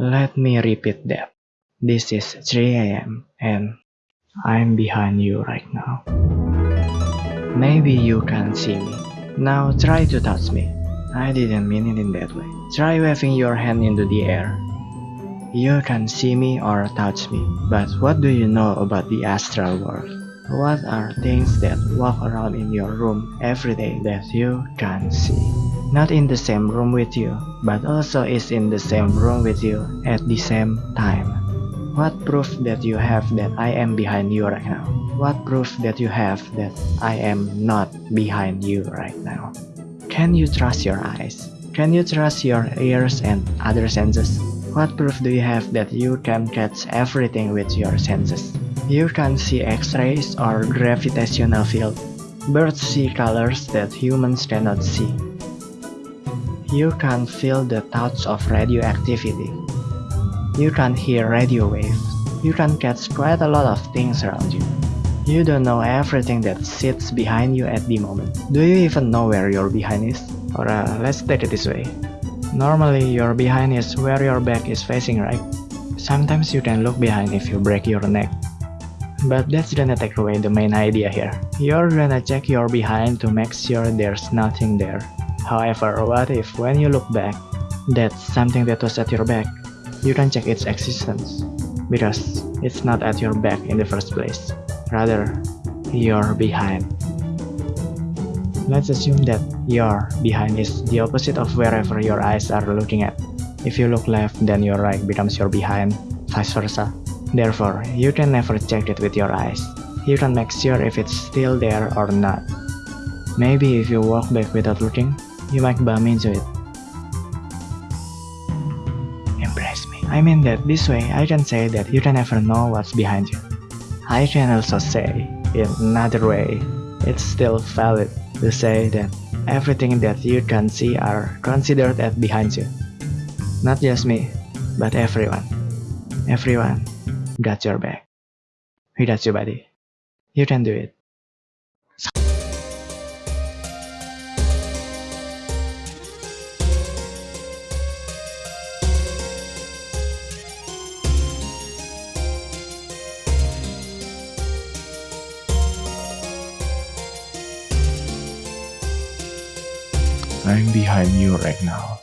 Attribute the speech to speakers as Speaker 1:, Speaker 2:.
Speaker 1: Let me repeat that. This is 3 am and I'm behind you right now. Maybe you can see me. Now try to touch me. I didn't mean it in that way. Try waving your hand into the air. You can see me or touch me, but what do you know about the astral world? What are things that walk around in your room every day that you can't see? Not in the same room with you, but also is in the same room with you at the same time. What proof that you have that I am behind you right now? What proof that you have that I am not behind you right now? Can you trust your eyes? Can you trust your ears and other senses? What proof do you have that you can catch everything with your senses? You can see X-rays or gravitational field. Birds see colors that humans cannot see. You can feel the touch of radioactivity. You can hear radio waves. You can catch quite a lot of things around you. You don't know everything that sits behind you at the moment. Do you even know where your behind is? Or uh, let's take it this way. Normally your behind is where your back is facing, right? Sometimes you can look behind if you break your neck. But that's gonna take away the main idea here. You're gonna check your behind to make sure there's nothing there. However, what if when you look back, that's something that was at your back? You can check its existence, because it's not at your back in the first place. Rather, you're behind. Let's assume that your behind is the opposite of wherever your eyes are looking at. If you look left, then your right becomes your behind, vice versa. Therefore, you can never check it with your eyes. You can make sure if it's still there or not. Maybe if you walk back without looking, you might bump into it. Embrace me. I mean that this way I can say that you can never know what's behind you. I can also say, in another way, it's still valid to say that everything that you can see are considered as behind you. Not just me, but everyone. Everyone got your back. We got you, buddy. You can do it.
Speaker 2: I'm behind you right now.